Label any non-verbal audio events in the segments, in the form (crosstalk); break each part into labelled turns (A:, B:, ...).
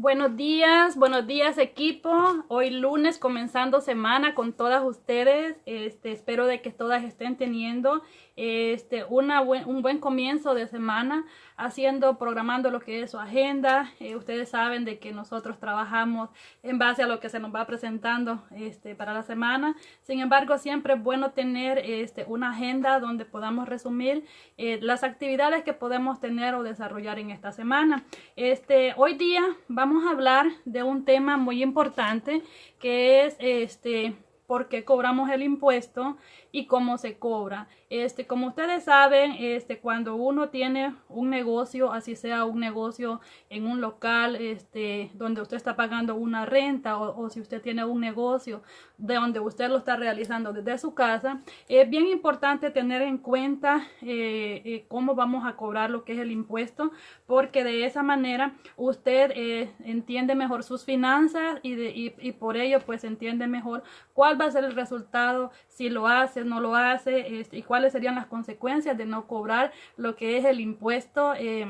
A: Buenos días, buenos días equipo. Hoy lunes comenzando semana con todas ustedes. Este, espero de que todas estén teniendo este, una un buen comienzo de semana haciendo, programando lo que es su agenda. Eh, ustedes saben de que nosotros trabajamos en base a lo que se nos va presentando este, para la semana. Sin embargo, siempre es bueno tener este, una agenda donde podamos resumir eh, las actividades que podemos tener o desarrollar en esta semana. Este, hoy día vamos a hablar de un tema muy importante que es este, por qué cobramos el impuesto y cómo se cobra. Este, como ustedes saben, este, cuando uno tiene un negocio, así sea un negocio en un local, este, donde usted está pagando una renta o, si usted tiene un negocio de donde usted lo está realizando desde su casa, es bien importante tener en cuenta eh, eh, cómo vamos a cobrar lo que es el impuesto, porque de esa manera usted eh, entiende mejor sus finanzas y, de, y, por ello pues entiende mejor cuál va a ser el resultado si lo hace, no lo hace este, y cuáles serían las consecuencias de no cobrar lo que es el impuesto. Eh,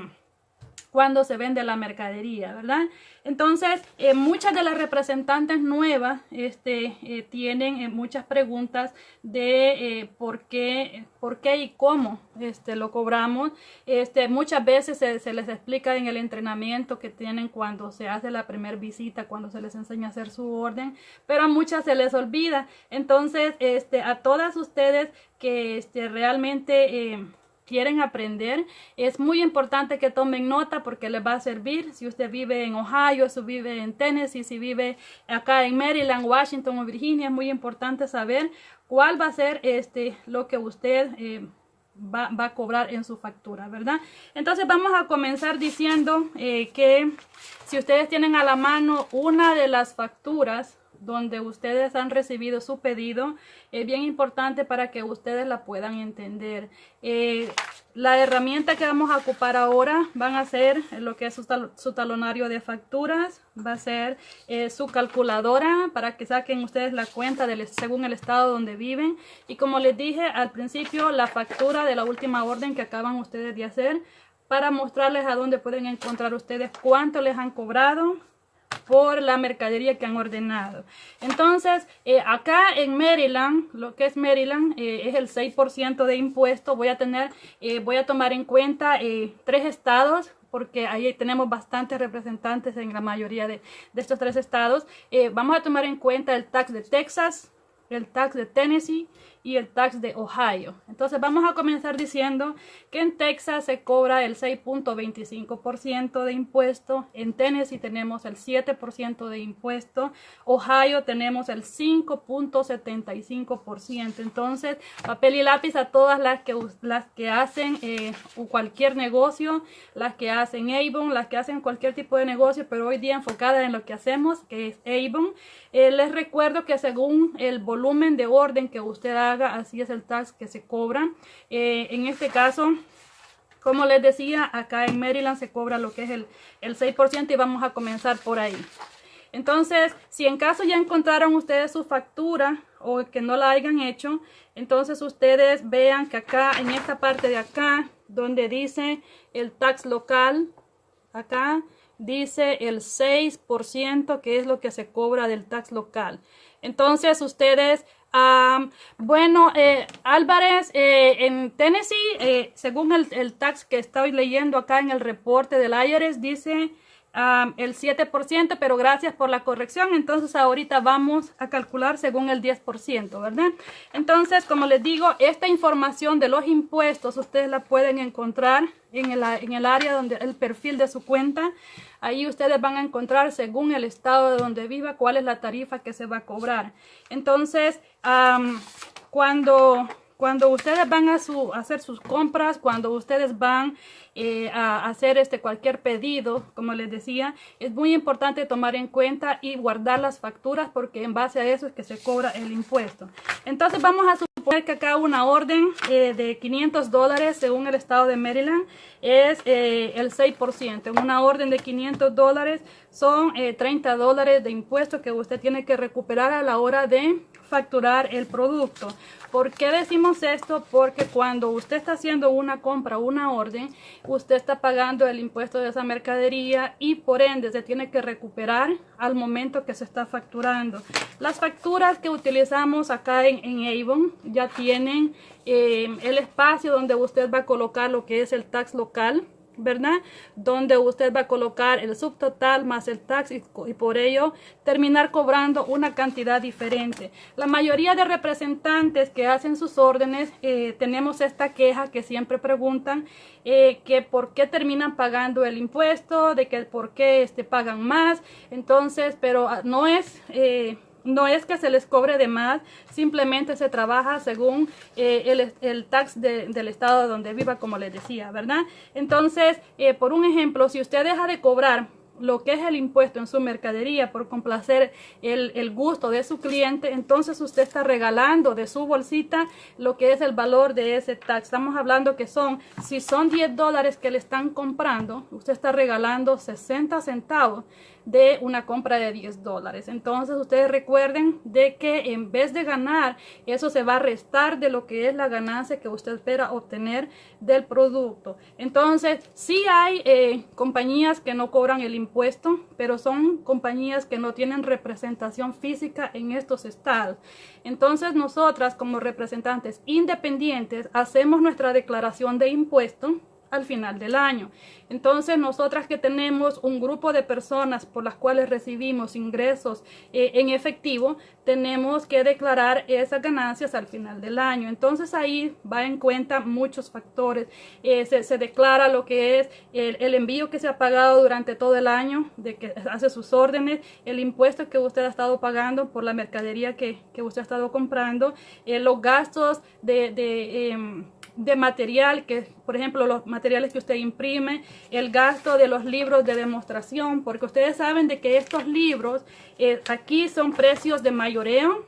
A: cuando se vende la mercadería, ¿verdad? Entonces, eh, muchas de las representantes nuevas este, eh, tienen eh, muchas preguntas de por, qué, por qué y cómo este, lo cobramos. Este, muchas veces se, les explica en el entrenamiento que tienen cuando se hace la primera visita, cuando se les enseña a hacer su orden, pero a muchas se les olvida. Entonces, este, a todas ustedes que este, realmente quieren aprender, es muy importante que tomen nota porque les va a servir. Si usted vive en Ohio, si vive en Tennessee, si vive acá en Maryland, Washington o Virginia, es muy importante saber cuál va a ser este, lo que usted eh, va, a cobrar en su factura, ¿verdad? Entonces vamos a comenzar diciendo eh, que si ustedes tienen a la mano una de las facturas donde ustedes han recibido su pedido es bien importante para que ustedes la puedan entender. Eh, la herramienta que vamos a ocupar ahora van a ser lo que es su, talonario de facturas, va a ser eh, su calculadora para que saquen ustedes la cuenta según el estado donde viven. Y como les dije al principio, la factura de la última orden que acaban ustedes de hacer para mostrarles a dónde pueden encontrar ustedes cuánto les han cobrado, por la mercadería que han ordenado. Entonces, eh, acá en Maryland, lo que es Maryland, eh, es el 6% de impuesto. Voy a tener, eh, voy a tomar en cuenta tres estados, porque ahí tenemos bastantes representantes en la mayoría de, de estos tres estados. vamos a tomar en cuenta el tax de Texas, el tax de Tennessee y el tax de Ohio. Entonces vamos a comenzar diciendo que en Texas se cobra el 6.25% de impuesto, en Tennessee tenemos el 7% de impuesto, Ohio tenemos el 5.75%. Entonces papel y lápiz a todas las que, las que hacen eh, cualquier negocio, las que hacen Avon, las que hacen cualquier tipo de negocio, pero hoy día enfocada en lo que hacemos, que es Avon. Eh, les recuerdo que según el volumen de orden que usted haga, así es el tax que se cobra. Eh, en este caso, como les decía, acá en Maryland se cobra lo que es el, el 6% y vamos a comenzar por ahí. Entonces, si en caso ya encontraron ustedes su factura o que no la hayan hecho, entonces ustedes vean que acá, en esta parte de acá, donde dice el tax local, acá dice el 6% que es lo que se cobra del tax local. Entonces ustedes bueno, eh, Álvarez, eh, en Tennessee, eh, según el, tax que estoy leyendo acá en el reporte del IRS, dice el 7%, pero gracias por la corrección. Entonces ahorita vamos a calcular según el 10%, ¿verdad? Entonces, como les digo, esta información de los impuestos ustedes la pueden encontrar en el, en el área donde el perfil de su cuenta. Ahí ustedes van a encontrar según el estado de donde viva cuál es la tarifa que se va a cobrar. Entonces, cuando, cuando ustedes van a, su, hacer sus compras, cuando ustedes van eh, a hacer este cualquier pedido, como les decía, es muy importante tomar en cuenta y guardar las facturas porque en base a eso es que se cobra el impuesto. Entonces vamos a que acá una orden eh, de 500 dólares según el estado de Maryland es eh, el 6%. En una orden de 500 dólares son 30 dólares de impuestos que usted tiene que recuperar a la hora de facturar el producto. ¿Por qué decimos esto? Porque cuando usted está haciendo una compra, una orden, usted está pagando el impuesto de esa mercadería y por ende se tiene que recuperar al momento que se está facturando. Las facturas que utilizamos acá en, Avon ya tienen eh, el espacio donde usted va a colocar lo que es el tax local ¿verdad? Donde usted va a colocar el subtotal más el tax y, por ello terminar cobrando una cantidad diferente. La mayoría de representantes que hacen sus órdenes eh, tenemos esta queja que siempre preguntan eh, que por qué terminan pagando el impuesto, de que por qué este, pagan más. Entonces, pero ah, no es... Eh, no es que se les cobre de más, simplemente se trabaja según eh, el, tax del estado donde viva, como les decía, ¿verdad? Entonces, eh, por un ejemplo, si usted deja de cobrar lo que es el impuesto en su mercadería por complacer el, gusto de su cliente, entonces usted está regalando de su bolsita lo que es el valor de ese tax. Estamos hablando que son, si son 10 dólares que le están comprando, usted está regalando 60 centavos de una compra de 10 dólares. Entonces ustedes recuerden de que en vez de ganar, eso se va a restar de lo que es la ganancia que usted espera obtener del producto. Entonces sí hay eh, compañías que no cobran el impuesto, pero son compañías que no tienen representación física en estos estados. Entonces nosotras como representantes independientes hacemos nuestra declaración de impuesto al final del año. Entonces, nosotras que tenemos un grupo de personas por las cuales recibimos ingresos eh, en efectivo, tenemos que declarar esas ganancias al final del año. Entonces, ahí va en cuenta muchos factores. Eh, se, declara lo que es el, envío que se ha pagado durante todo el año, de que hace sus órdenes, el impuesto que usted ha estado pagando por la mercadería que, usted ha estado comprando, eh, los gastos de em, de material, que por ejemplo los materiales que usted imprime, el gasto de los libros de demostración, porque ustedes saben de que estos libros eh, aquí son precios de mayoreo,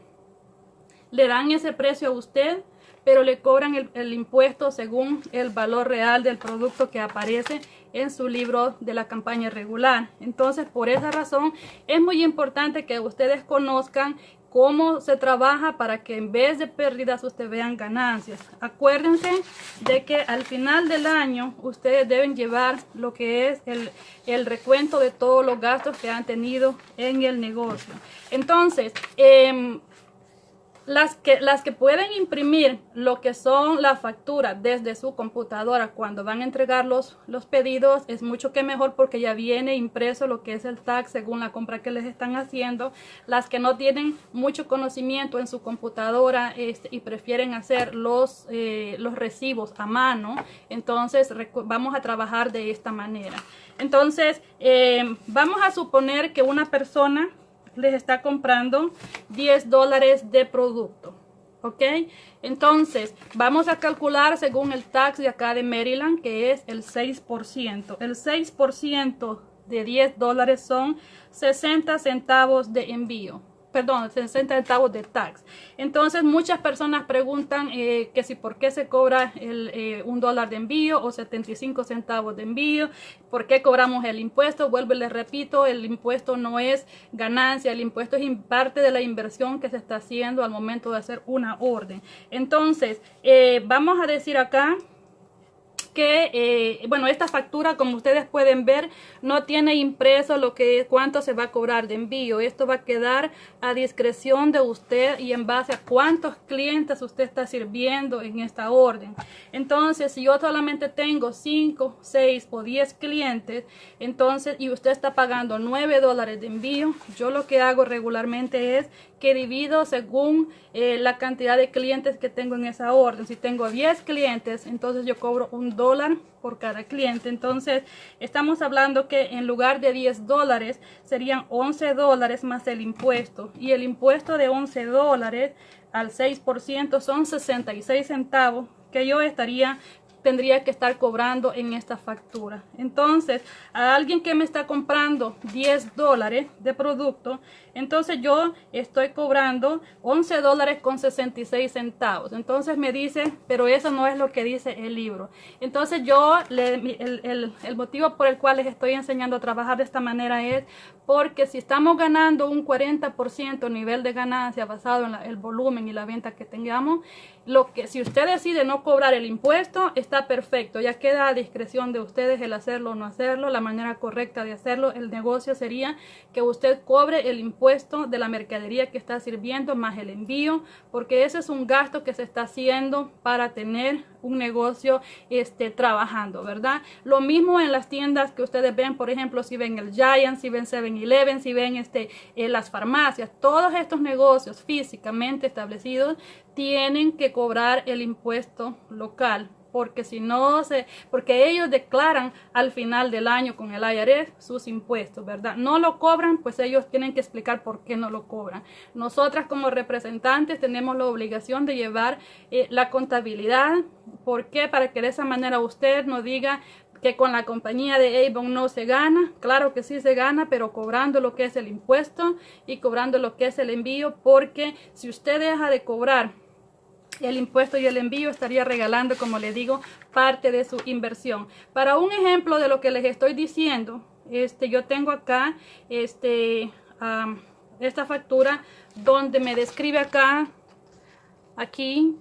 A: le dan ese precio a usted, pero le cobran el, el impuesto según el valor real del producto que aparece en su libro de la campaña regular. Entonces, por esa razón, es muy importante que ustedes conozcan cómo se trabaja para que en vez de pérdidas ustedes vean ganancias. Acuérdense de que al final del año ustedes deben llevar lo que es el, el recuento de todos los gastos que han tenido en el negocio. Entonces, eh, las que, las que pueden imprimir lo que son la factura desde su computadora cuando van a entregar los, los pedidos es mucho que mejor porque ya viene impreso lo que es el tax según la compra que les están haciendo. Las que no tienen mucho conocimiento en su computadora este, y prefieren hacer los, eh, los recibos a mano, entonces vamos a trabajar de esta manera. Entonces, eh, vamos a suponer que una persona les está comprando 10 dólares de producto. ¿Ok? Entonces, vamos a calcular según el tax de acá de Maryland, que es el 6%. El 6% de 10 dólares son 60 centavos de envío perdón, 60 centavos de tax. Entonces muchas personas preguntan eh, que si por qué se cobra el, eh, un dólar de envío o 75 centavos de envío, por qué cobramos el impuesto. Vuelvo y les repito, el impuesto no es ganancia, el impuesto es parte de la inversión que se está haciendo al momento de hacer una orden. Entonces, eh, vamos a decir acá que, eh, bueno, esta factura, como ustedes pueden ver, no tiene impreso lo que cuánto se va a cobrar de envío. Esto va a quedar a discreción de usted y en base a cuántos clientes usted está sirviendo en esta orden. Entonces, si yo solamente tengo 5, 6 o 10 clientes, entonces, y usted está pagando 9 dólares de envío, yo lo que hago regularmente es que divido según eh, la cantidad de clientes que tengo en esa orden. Si tengo 10 clientes, entonces yo cobro un dólar por cada cliente. Entonces, estamos hablando que en lugar de 10 dólares, serían 11 dólares más el impuesto. Y el impuesto de 11 dólares al 6% son 66 centavos que yo estaría tendría que estar cobrando en esta factura. Entonces, a alguien que me está comprando 10 dólares de producto, entonces yo estoy cobrando 11 dólares con 66 centavos. Entonces me dice, pero eso no es lo que dice el libro. Entonces yo, el, el motivo por el cual les estoy enseñando a trabajar de esta manera es porque si estamos ganando un 40% nivel de ganancia basado en el volumen y la venta que tengamos, lo que si usted decide no cobrar el impuesto, está perfecto. Ya queda a discreción de ustedes el hacerlo o no hacerlo. La manera correcta de hacerlo, el negocio sería que usted cobre el impuesto de la mercadería que está sirviendo más el envío, porque ese es un gasto que se está haciendo para tener un negocio este, trabajando, ¿verdad? Lo mismo en las tiendas que ustedes ven, por ejemplo, si ven el Giant, si ven 7-Eleven, si ven este, eh, las farmacias, todos estos negocios físicamente establecidos tienen que cobrar el impuesto local porque si no se, porque ellos declaran al final del año con el IRS sus impuestos, ¿verdad? No lo cobran, pues ellos tienen que explicar por qué no lo cobran. Nosotras como representantes tenemos la obligación de llevar eh, la contabilidad, ¿por qué? Para que de esa manera usted no diga que con la compañía de Avon no se gana, claro que sí se gana, pero cobrando lo que es el impuesto y cobrando lo que es el envío, porque si usted deja de cobrar el impuesto y el envío estaría regalando, como le digo, parte de su inversión. Para un ejemplo de lo que les estoy diciendo, este, yo tengo acá este, esta factura donde me describe acá, aquí,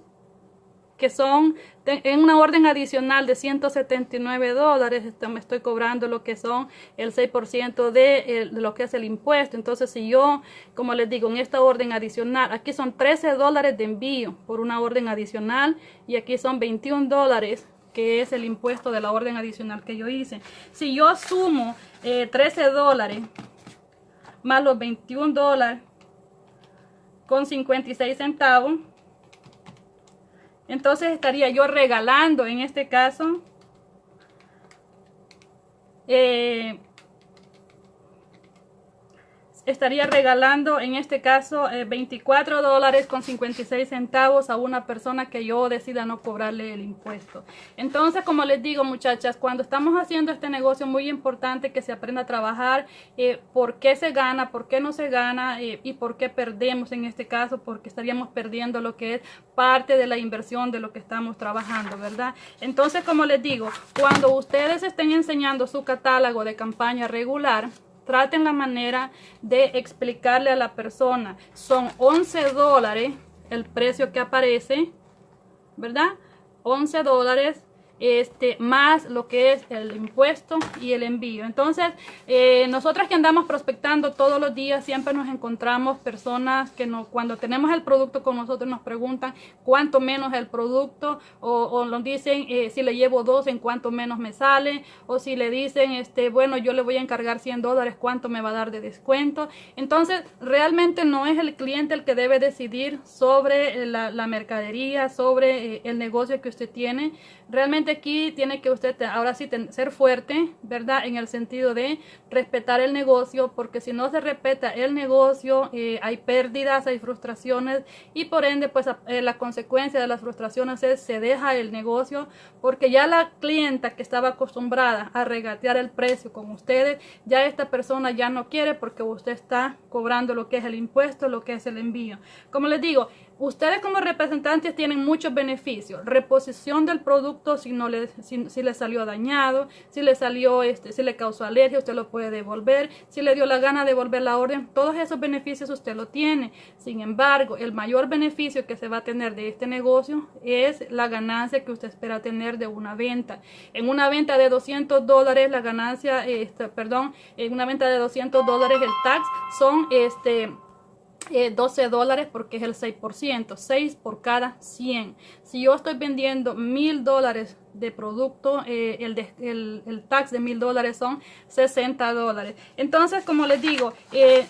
A: que son en una orden adicional de 179 dólares, este, me estoy cobrando lo que son el 6% de, de, lo que es el impuesto. Entonces, si yo, como les digo, en esta orden adicional, aquí son 13 dólares de envío por una orden adicional y aquí son 21 dólares que es el impuesto de la orden adicional que yo hice. Si yo sumo 13 eh, dólares más los 21 dólares con 56 centavos, entonces estaría yo regalando en este caso eh, estaría regalando en este caso 24 eh, dólares con 56 centavos a una persona que yo decida no cobrarle el impuesto. Entonces, como les digo muchachas, cuando estamos haciendo este negocio muy importante que se aprenda a trabajar eh, por qué se gana, por qué no se gana eh, y por qué perdemos en este caso, porque estaríamos perdiendo lo que es parte de la inversión de lo que estamos trabajando, ¿verdad? Entonces, como les digo, cuando ustedes estén enseñando su catálogo de campaña regular, traten la manera de explicarle a la persona. Son 11 dólares el precio que aparece, ¿verdad? 11 dólares este, más lo que es el impuesto y el envío. Entonces, eh, nosotras que andamos prospectando todos los días, siempre nos encontramos personas que no, cuando tenemos el producto con nosotros nos preguntan cuánto menos el producto o, nos dicen eh, si le llevo dos, en cuánto menos me sale o si le dicen, este, bueno, yo le voy a encargar 100 dólares, cuánto me va a dar de descuento. Entonces, realmente no es el cliente el que debe decidir sobre la, la mercadería, sobre eh, el negocio que usted tiene. Realmente aquí tiene que usted ahora sí ser fuerte, ¿verdad? En el sentido de respetar el negocio, porque si no se respeta el negocio, eh, hay pérdidas, hay frustraciones y por ende, pues eh, la consecuencia de las frustraciones es se deja el negocio, porque ya la clienta que estaba acostumbrada a regatear el precio con ustedes, ya esta persona ya no quiere porque usted está cobrando lo que es el impuesto, lo que es el envío. Como les digo, Ustedes como representantes tienen muchos beneficios. Reposición del producto si no le, si, le salió dañado, si le salió, este, si le causó alergia, usted lo puede devolver. Si le dio la gana de devolver la orden, todos esos beneficios usted lo tiene. Sin embargo, el mayor beneficio que se va a tener de este negocio es la ganancia que usted espera tener de una venta. En una venta de 200 dólares, la ganancia, este, perdón, en una venta de 200 dólares el tax son este 12 eh, dólares porque es el 6%, 6 por cada 100. Si yo estoy vendiendo mil dólares de producto, eh, el, el, tax de mil dólares son 60 dólares. Entonces, como les digo, eh,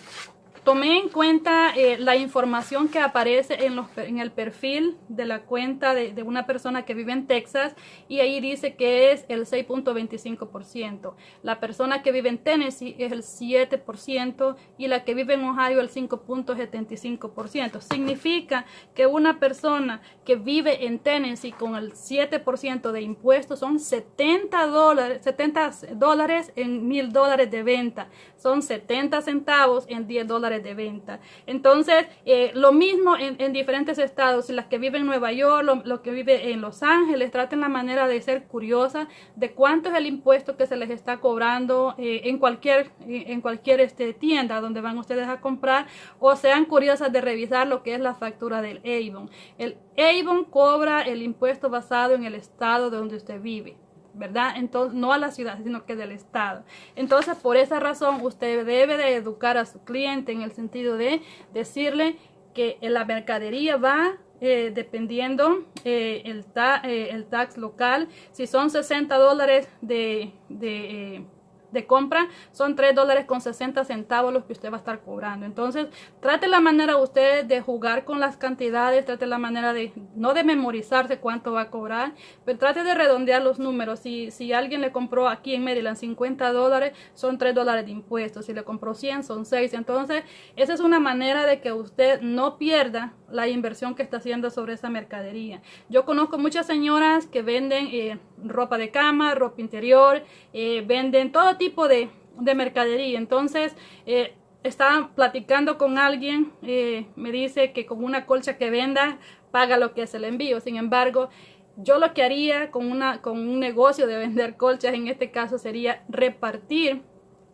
A: tomé en cuenta eh, la información que aparece en, el perfil de la cuenta de, una persona que vive en Texas y ahí dice que es el 6.25%. La persona que vive en Tennessee es el 7% y la que vive en Ohio el 5.75%. Significa que una persona que vive en Tennessee con el 7% de impuestos son 70 dólares, 70 dólares en mil dólares de venta. Son 70 centavos en 10 dólares de venta. Entonces, eh, lo mismo en, diferentes estados. Las que viven en Nueva York, lo que viven en Los Ángeles, traten la manera de ser curiosa de cuánto es el impuesto que se les está cobrando eh, en cualquier, en cualquier este, tienda donde van ustedes a comprar o sean curiosas de revisar lo que es la factura del Avon. El Avon cobra el impuesto basado en el estado donde usted vive. ¿Verdad? Entonces, no a la ciudad, sino que del Estado. Entonces, por esa razón, usted debe de educar a su cliente en el sentido de decirle que la mercadería va eh, dependiendo eh, el, eh, el, tax local. Si son 60 dólares de, de de compra son 3 dólares con 60 centavos los que usted va a estar cobrando. Entonces, trate la manera usted de jugar con las cantidades, trate la manera de, no de memorizarse cuánto va a cobrar, pero trate de redondear los números. Si, si alguien le compró aquí en Maryland 50 dólares, son 3 dólares de impuestos. Si le compró 100, son 6. Entonces, esa es una manera de que usted no pierda la inversión que está haciendo sobre esa mercadería. Yo conozco muchas señoras que venden eh, ropa de cama, ropa interior, eh, venden todo tipo de, mercadería. Entonces, eh, estaba platicando con alguien, eh, me dice que con una colcha que venda, paga lo que es el envío. Sin embargo, yo lo que haría con, una, con un negocio de vender colchas en este caso sería repartir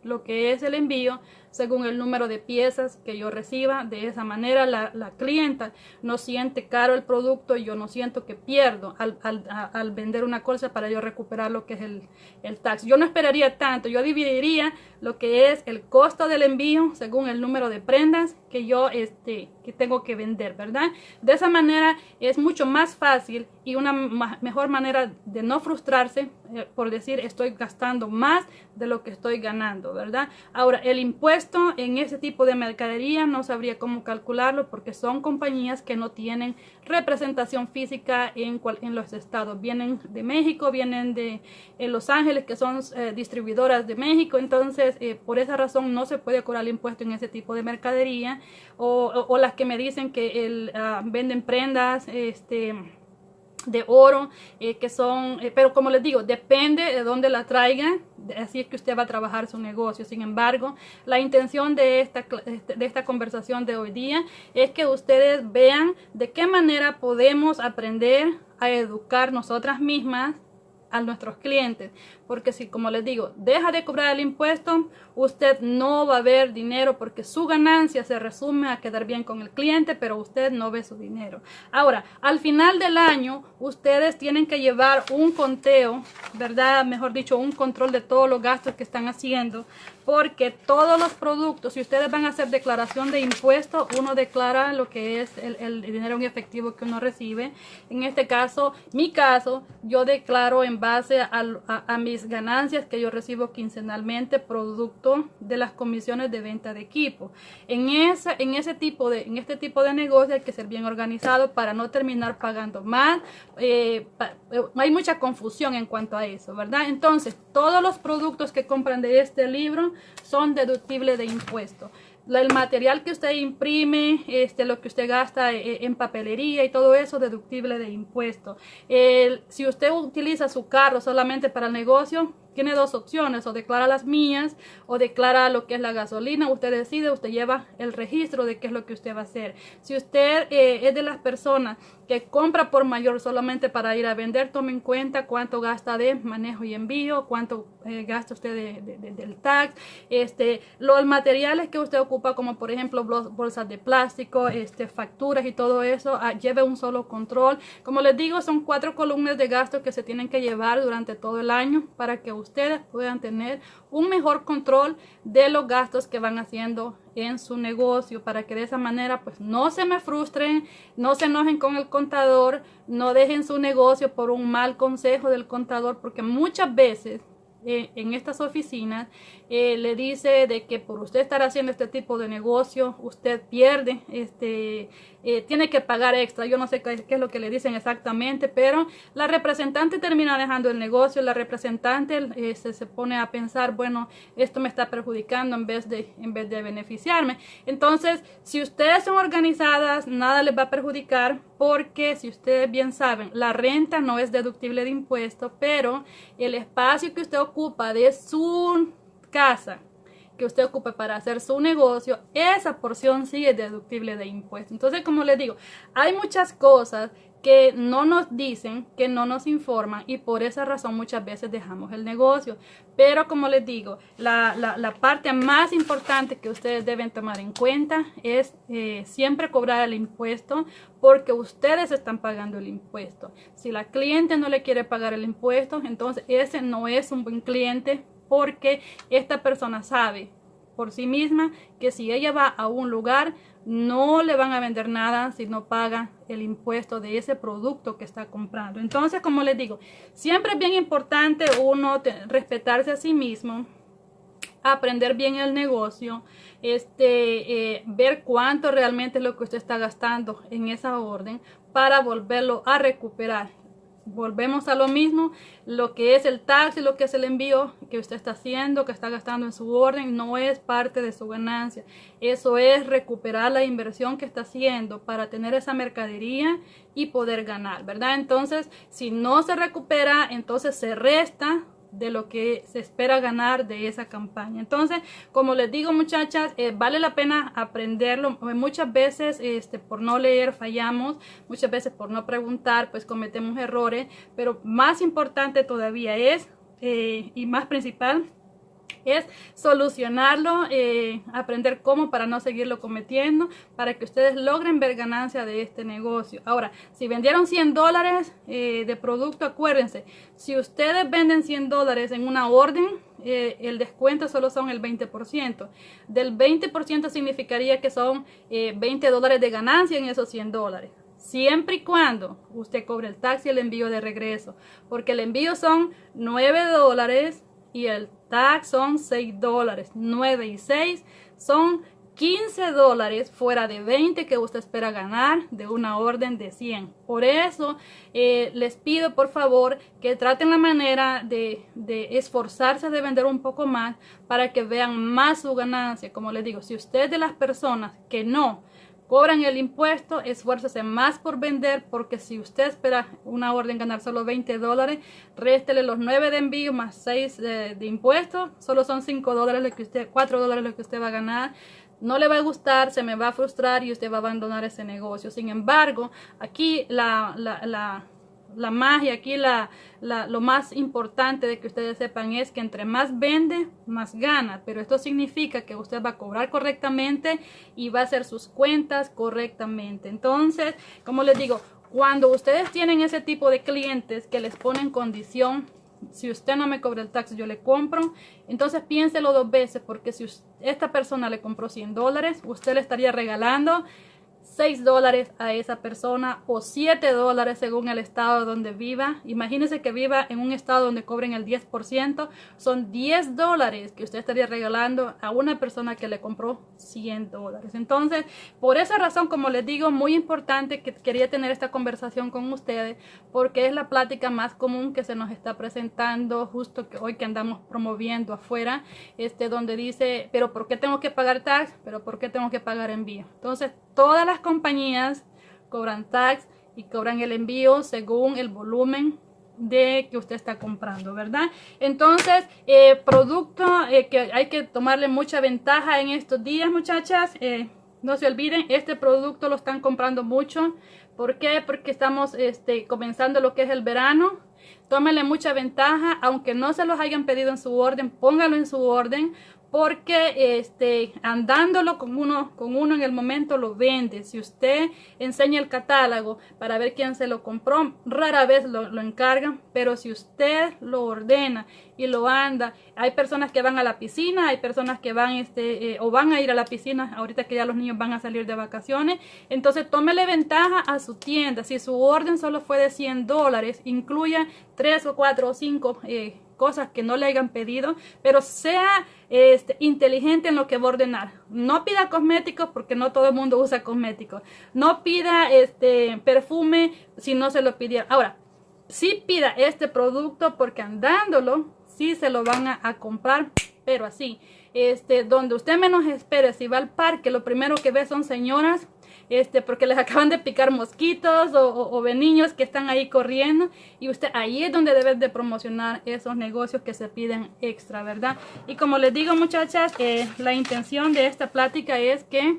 A: lo que es el envío según el número de piezas que yo reciba. De esa manera la, clienta no siente caro el producto y yo no siento que pierdo al, vender una cosa para yo recuperar lo que es el, el, tax. Yo no esperaría tanto, yo dividiría lo que es el costo del envío según el número de prendas que yo este, que tengo que vender, ¿verdad? De esa manera es mucho más fácil y una mejor manera de no frustrarse eh, por decir estoy gastando más de lo que estoy ganando, ¿verdad? Ahora, el impuesto en ese tipo de mercadería no sabría cómo calcularlo porque son compañías que no tienen representación física en, en los estados. Vienen de México, vienen de Los Ángeles, que son eh, distribuidoras de México, entonces eh, por esa razón no se puede cobrar el impuesto en ese tipo de mercadería o, las que me dicen que el, ah, venden prendas, este de oro eh, que son eh, pero como les digo depende de dónde la traigan así es que usted va a trabajar su negocio. Sin embargo la intención de esta este, de esta conversación de hoy día es que ustedes vean de qué manera podemos aprender a educar nosotras mismas nuestros clientes porque si, como les digo, deja de cobrar el impuesto, usted no va a ver dinero porque su ganancia se resume a quedar bien con el cliente, pero usted no ve su dinero. Ahora, al final del año, ustedes tienen que llevar un conteo, ¿verdad? Mejor dicho, un control de todos los gastos que están haciendo, porque todos los productos, si ustedes van a hacer declaración de impuestos, uno declara lo que es el, dinero en efectivo que uno recibe. En este caso, mi caso, yo declaro en base a, a, a mi ganancias que yo recibo quincenalmente producto de las comisiones de venta de equipo. En, esa, en, ese tipo de, en este tipo de negocio hay que ser bien organizado para no terminar pagando más. Eh, eh, hay mucha confusión en cuanto a eso, ¿verdad? Entonces, todos los productos que compran de este libro son deductibles de impuestos el material que usted imprime, este, lo que usted gasta eh, en papelería y todo eso deductible de impuesto. si usted utiliza su carro solamente para el negocio, tiene dos opciones, o declara las mías o declara lo que es la gasolina. Usted decide, usted lleva el registro de qué es lo que usted va a hacer. Si usted eh, es de las personas que compra por mayor solamente para ir a vender, tome en cuenta cuánto gasta de manejo y envío, cuánto eh, gasta usted de, del tax, este, los materiales que usted ocupa, como por ejemplo bolsas de plástico, este, facturas y todo eso, ah, lleve un solo control. Como les digo, son cuatro columnas de gasto que se tienen que llevar durante todo el año para que ustedes puedan tener un mejor control de los gastos que van haciendo en su negocio para que de esa manera pues no se me frustren, no se enojen con el contador, no dejen su negocio por un mal consejo del contador porque muchas veces eh, en estas oficinas eh, le dice de que por usted estar haciendo este tipo de negocio, usted pierde, este, eh, tiene que pagar extra. Yo no sé qué, es lo que le dicen exactamente, pero la representante termina dejando el negocio, la representante eh, se, pone a pensar, bueno, esto me está perjudicando en vez, de, en vez de beneficiarme. Entonces, si ustedes son organizadas, nada les va a perjudicar porque si ustedes bien saben, la renta no es deductible de impuestos, pero el espacio que usted ocupa de su casa que usted ocupe para hacer su negocio, esa porción sigue deductible de impuestos. Entonces, como les digo, hay muchas cosas que no nos dicen, que no nos informan y por esa razón muchas veces dejamos el negocio. Pero como les digo, la, la, parte más importante que ustedes deben tomar en cuenta es eh, siempre cobrar el impuesto porque ustedes están pagando el impuesto. Si la cliente no le quiere pagar el impuesto, entonces ese no es un buen cliente porque esta persona sabe por sí misma que si ella va a un lugar no le van a vender nada si no paga el impuesto de ese producto que está comprando. Entonces, como les digo, siempre es bien importante uno respetarse a sí mismo, aprender bien el negocio, este, eh, ver cuánto realmente es lo que usted está gastando en esa orden para volverlo a recuperar volvemos a lo mismo, lo que es el taxi, lo que es el envío que usted está haciendo, que está gastando en su orden, no es parte de su ganancia. Eso es recuperar la inversión que está haciendo para tener esa mercadería y poder ganar, ¿verdad? Entonces, si no se recupera, entonces se resta de lo que se espera ganar de esa campaña. Entonces, como les digo muchachas, eh, vale la pena aprenderlo. Muchas veces este, por no leer fallamos, muchas veces por no preguntar pues cometemos errores, pero más importante todavía es, eh, y más principal, es solucionarlo, eh, aprender cómo para no seguirlo cometiendo, para que ustedes logren ver ganancia de este negocio. Ahora, si vendieron 100 dólares eh, de producto, acuérdense, si ustedes venden 100 dólares en una orden, eh, el descuento solo son el 20%. Del 20% significaría que son 20 dólares de ganancia en esos 100 dólares siempre y cuando usted cobre el taxi y el envío de regreso, porque el envío son 9 dólares y el tax son 6 dólares. 9 y 6 son 15 dólares fuera de 20 que usted espera ganar de una orden de 100. Por eso eh, les pido por favor que traten la manera de, de, esforzarse de vender un poco más para que vean más su ganancia. Como les digo, si usted de las personas que no cobran el impuesto, esfuércese más por vender, porque si usted espera una orden ganar solo 20 dólares, réstele los 9 de envío más 6 de, de impuestos, solo son 5 dólares lo que usted, 4 dólares lo que usted va a ganar. No le va a gustar, se me va a frustrar y usted va a abandonar ese negocio. Sin embargo, aquí la la magia, aquí la, lo más importante de que ustedes sepan es que entre más vende, más gana. Pero esto significa que usted va a cobrar correctamente y va a hacer sus cuentas correctamente. Entonces, como les digo, cuando ustedes tienen ese tipo de clientes que les ponen condición, si usted no me cobra el tax, yo le compro. Entonces piénselo dos veces porque si esta persona le compró 100 dólares, usted le estaría regalando 6 dólares a esa persona o 7 dólares según el estado donde viva. Imagínese que viva en un estado donde cobren el 10%. Son 10 dólares que usted estaría regalando a una persona que le compró 100 dólares. Entonces, por esa razón, como les digo, muy importante que quería tener esta conversación con ustedes porque es la plática más común que se nos está presentando justo que hoy que andamos promoviendo afuera, este donde dice, pero ¿por qué tengo que pagar tax? ¿Pero por qué tengo que pagar envío? Entonces, todas las compañías cobran tax y cobran el envío según el volumen de que usted está comprando, ¿verdad? Entonces, eh, producto eh, que hay que tomarle mucha ventaja en estos días, muchachas. Eh, no se olviden, este producto lo están comprando mucho. ¿Por qué? Porque estamos este, comenzando lo que es el verano. Tómenle mucha ventaja, aunque no se los hayan pedido en su orden, póngalo en su orden porque este, andándolo con uno, con uno en el momento lo vende. Si usted enseña el catálogo para ver quién se lo compró, rara vez lo, lo encargan, pero si usted lo ordena y lo anda. Hay personas que van a la piscina, hay personas que van este, eh, o van a ir a la piscina ahorita que ya los niños van a salir de vacaciones. Entonces tómele ventaja a su tienda. Si su orden solo fue de 100 dólares, incluya 3 o 4 o 5 eh, cosas que no le hayan pedido, pero sea este, inteligente en lo que va a ordenar. No pida cosméticos porque no todo el mundo usa cosméticos. No pida este perfume si no se lo pidieron. Ahora, sí pida este producto porque andándolo, sí se lo van a, comprar, pero así. Este, donde usted menos espere, si va al parque, lo primero que ve son señoras este, porque les (laughs) acaban de picar mosquitos o, o, niños que están ahí corriendo y usted ahí es donde debe de promocionar esos negocios que se piden extra, ¿verdad? Y como les digo muchachas, eh, la intención de esta plática es que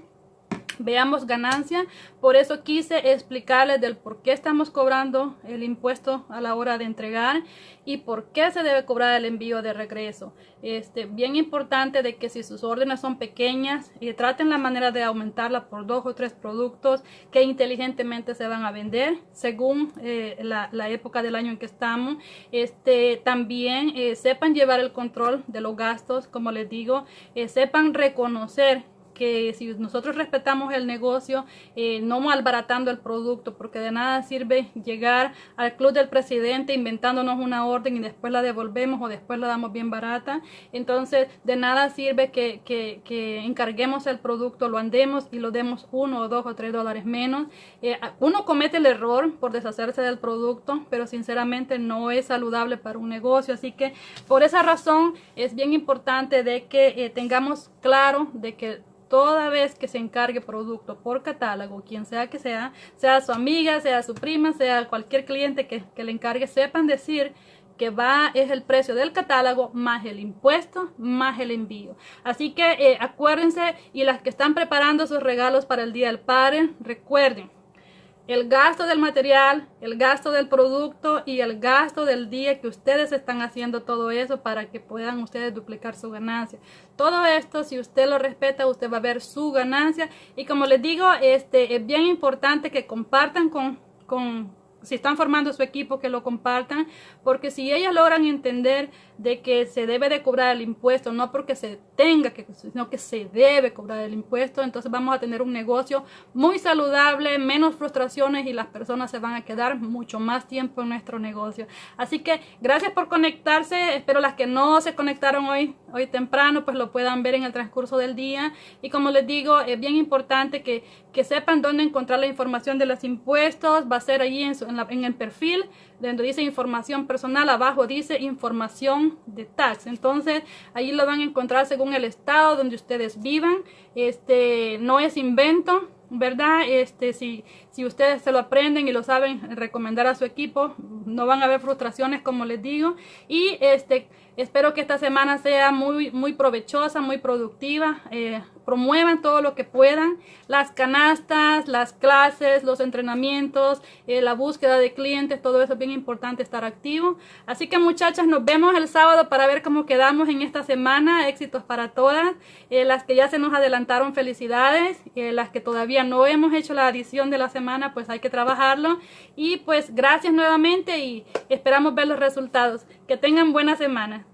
A: veamos ganancia. Por eso quise explicarles del por qué estamos cobrando el impuesto a la hora de entregar y por qué se debe cobrar el envío de regreso. Este, bien importante de que si sus órdenes son pequeñas, eh, traten la manera de aumentarla por dos o tres productos que inteligentemente se van a vender según eh, la, época del año en que estamos. Este, también eh, sepan llevar el control de los gastos, como les digo, sepan reconocer que si nosotros respetamos el negocio, eh, no malbaratando el producto, porque de nada sirve llegar al club del presidente inventándonos una orden y después la devolvemos o después la damos bien barata. Entonces, de nada sirve que, que, encarguemos el producto, lo andemos y lo demos uno o dos o tres dólares menos. Eh, uno comete el error por deshacerse del producto, pero sinceramente no es saludable para un negocio. Así que por esa razón es bien importante de que eh, tengamos claro de que toda vez que se encargue producto por catálogo, quien sea que sea, sea su amiga, sea su prima, sea cualquier cliente que, le encargue, sepan decir que va es el precio del catálogo más el impuesto más el envío. Así que eh, acuérdense y las que están preparando sus regalos para el Día del Padre, recuerden, el gasto del material, el gasto del producto y el gasto del día que ustedes están haciendo todo eso para que puedan ustedes duplicar su ganancia. Todo esto, si usted lo respeta, usted va a ver su ganancia. Y como les digo, este es bien importante que compartan con, con si están formando su equipo, que lo compartan, porque si ellos logran entender de que se debe de cobrar el impuesto, no porque se tenga que, sino que se debe cobrar el impuesto, entonces vamos a tener un negocio muy saludable, menos frustraciones y las personas se van a quedar mucho más tiempo en nuestro negocio. Así que gracias por conectarse, espero las que no se conectaron hoy, hoy temprano, pues lo puedan ver en el transcurso del día. Y como les digo, es bien importante que, que sepan dónde encontrar la información de los impuestos, va a ser allí en, en, el perfil donde dice información personal, abajo dice información de tax. Entonces, ahí lo van a encontrar según el estado donde ustedes vivan. Este, no es invento, ¿verdad? Este, si, si ustedes se lo aprenden y lo saben recomendar a su equipo, no van a haber frustraciones, como les digo. Y este, espero que esta semana sea muy, muy provechosa, muy productiva. Eh, promuevan todo lo que puedan, las canastas, las clases, los entrenamientos, eh, la búsqueda de clientes, todo eso es bien importante estar activo. Así que muchachas, nos vemos el sábado para ver cómo quedamos en esta semana. Éxitos para todas. Eh, las que ya se nos adelantaron, felicidades. Eh, las que todavía no hemos hecho la adición de la semana, pues hay que trabajarlo. Y pues gracias nuevamente y esperamos ver los resultados. Que tengan buena semana.